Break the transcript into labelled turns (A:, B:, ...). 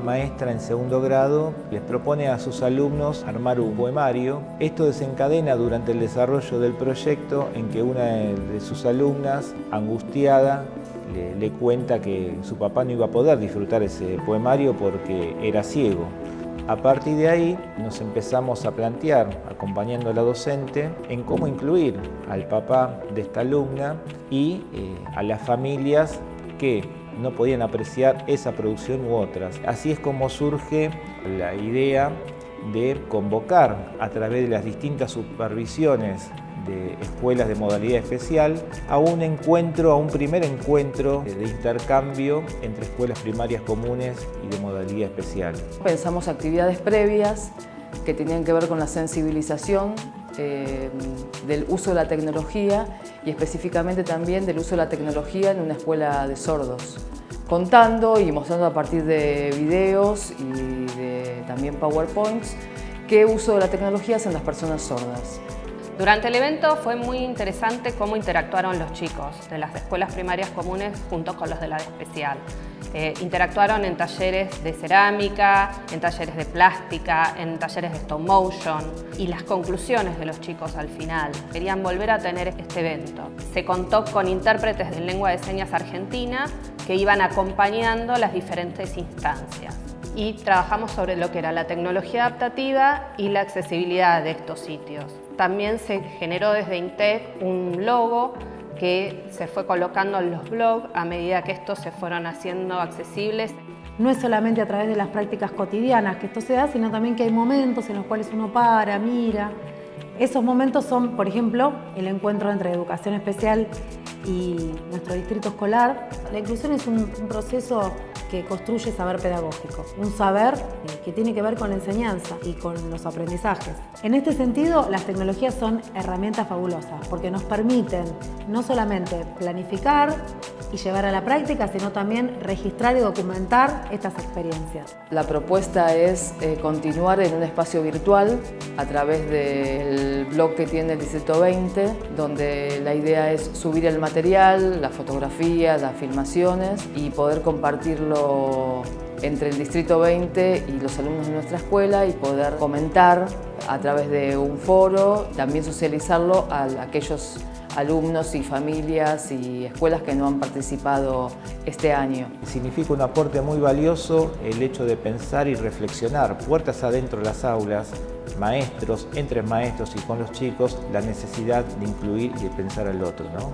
A: maestra en segundo grado les propone a sus alumnos armar un poemario. Esto desencadena durante el desarrollo del proyecto en que una de sus alumnas, angustiada, le, le cuenta que su papá no iba a poder disfrutar ese poemario porque era ciego. A partir de ahí nos empezamos a plantear, acompañando a la docente, en cómo incluir al papá de esta alumna y eh, a las familias que no podían apreciar esa producción u otras. Así es como surge la idea de convocar a través de las distintas supervisiones de escuelas de modalidad especial a un encuentro, a un primer encuentro de intercambio entre escuelas primarias comunes y de modalidad especial.
B: Pensamos actividades previas que tenían que ver con la sensibilización eh, del uso de la tecnología y específicamente también del uso de la tecnología en una escuela de sordos contando y mostrando a partir de videos y de también PowerPoints qué uso de la tecnología hacen las personas sordas.
C: Durante el evento fue muy interesante cómo interactuaron los chicos de las escuelas primarias comunes junto con los de la especial. Eh, interactuaron en talleres de cerámica, en talleres de plástica, en talleres de stop motion y las conclusiones de los chicos al final. Querían volver a tener este evento. Se contó con intérpretes de lengua de señas argentina que iban acompañando las diferentes instancias y trabajamos sobre lo que era la tecnología adaptativa y la accesibilidad de estos sitios. También se generó desde INTEC un logo que se fue colocando en los blogs a medida que estos se fueron haciendo accesibles.
D: No es solamente a través de las prácticas cotidianas que esto se da, sino también que hay momentos en los cuales uno para, mira. Esos momentos son, por ejemplo, el encuentro entre educación especial y nuestro distrito escolar. La inclusión es un, proceso que construye saber pedagógico, un saber que tiene que ver con la enseñanza y con los aprendizajes. En este sentido, las tecnologías son herramientas fabulosas porque nos permiten no solamente planificar y llevar a la práctica, sino también registrar y documentar estas experiencias.
B: La propuesta es eh, continuar en un espacio virtual a través del blog que tiene el Distrito 20, donde la idea es subir el material, la fotografía, las filmaciones y poder compartirlo entre el Distrito 20 y los alumnos de nuestra escuela y poder comentar a través de un foro, también socializarlo a aquellos alumnos y familias y escuelas que no han participado este año.
A: Significa un aporte muy valioso el hecho de pensar y reflexionar puertas adentro de las aulas, maestros, entre maestros y con los chicos, la necesidad de incluir y de pensar al otro. ¿no?